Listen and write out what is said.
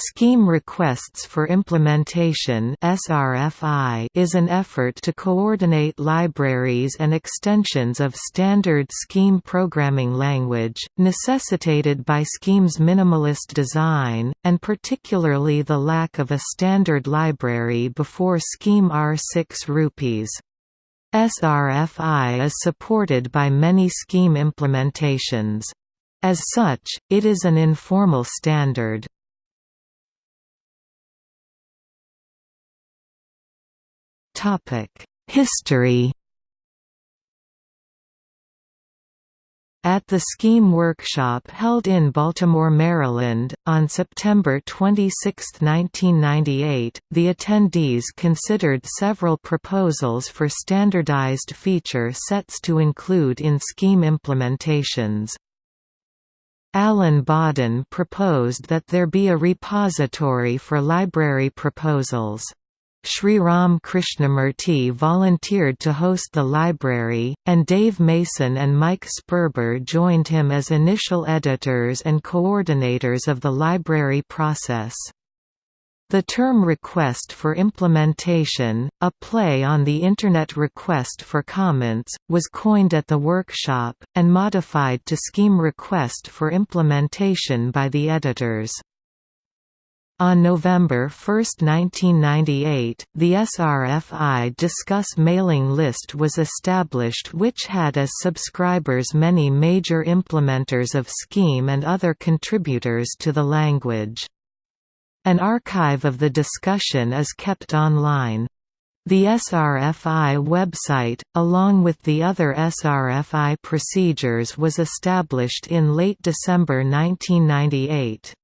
Scheme Requests for Implementation is an effort to coordinate libraries and extensions of standard Scheme programming language, necessitated by Scheme's minimalist design, and particularly the lack of a standard library before Scheme R6 rupees. SRFI is supported by many Scheme implementations. As such, it is an informal standard. History At the Scheme Workshop held in Baltimore, Maryland, on September 26, 1998, the attendees considered several proposals for standardized feature sets to include in Scheme implementations. Alan Bawden proposed that there be a repository for library proposals. Shriram Krishnamurthi volunteered to host the library, and Dave Mason and Mike Sperber joined him as initial editors and coordinators of the library process. The term request for implementation, a play on the Internet request for comments, was coined at the workshop, and modified to scheme request for implementation by the editors. On November 1, 1998, the SRFI Discuss mailing list was established which had as subscribers many major implementers of Scheme and other contributors to the language. An archive of the discussion is kept online. The SRFI website, along with the other SRFI procedures was established in late December 1998.